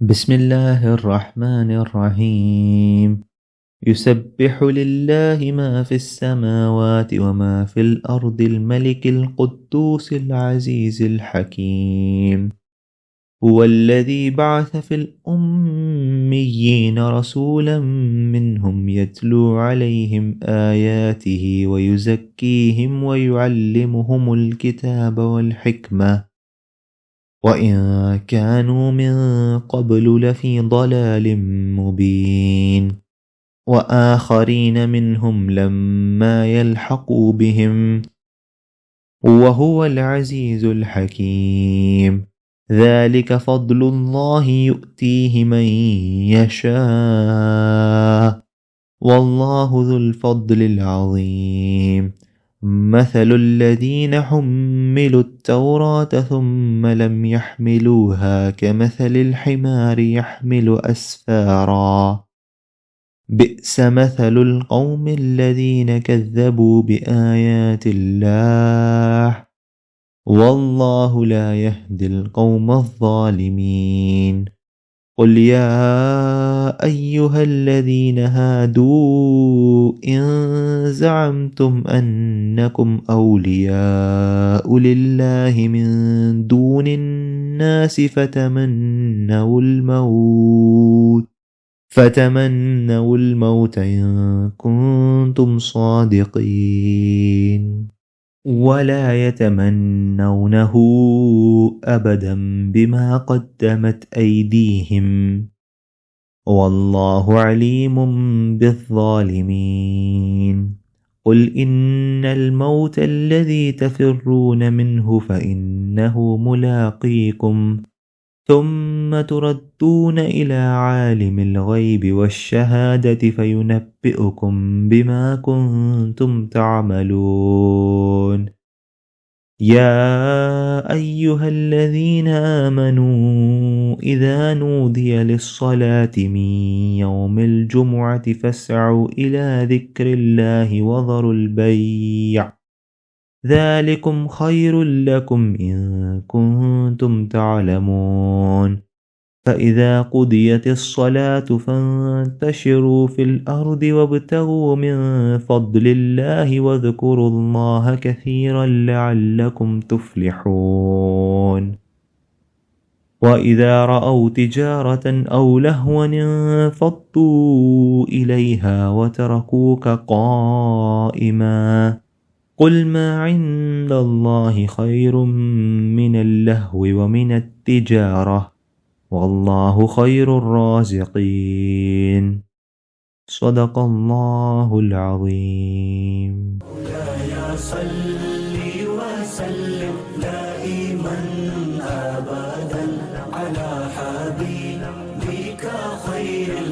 بسم الله الرحمن الرحيم يسبح لله ما في السماوات وما في الأرض الملك القدوس العزيز الحكيم هو الذي بعث في الأميين رسولا منهم يتلو عليهم آياته ويزكيهم ويعلمهم الكتاب والحكمة وإن كانوا من قبل لفي ضلال مبين وآخرين منهم لما يلحقوا بهم وهو العزيز الحكيم ذلك فضل الله يؤتيه من يشاء والله ذو الفضل العظيم مثل الذين حملوا التوراة ثم لم يحملوها كمثل الحمار يحمل أسفارا بئس مثل القوم الذين كذبوا بآيات الله والله لا يهدي القوم الظالمين قل يا أيها الذين هادوا إن زعمتم أنكم أولياء لله من دون الناس فتمنوا الموت فتمنوا الموت إن كنتم صادقين ولا يتمنونه ابدا بما قدمت ايديهم والله عليم بالظالمين. قل ان الموت الذي تفرون منه فانه ملاقيكم. ثم تردون إلى عالم الغيب والشهادة فينبئكم بما كنتم تعملون. يا أيها الذين آمنوا إذا نودي للصلاة من يوم الجمعة فاسعوا إلى ذكر الله وذروا البيع. ذلكم خير لكم إن كنتم تعلمون. فإذا قضيت الصلاة فانتشروا في الأرض وابتغوا من فضل الله واذكروا الله كثيرا لعلكم تفلحون. وإذا رأوا تجارة أو لهوا انفضوا إليها وتركوك قائما. قل ما عند الله خير من اللهو ومن التجارة والله خير الرازقين. صدق الله العظيم. وسلم دائما على حبيبك خير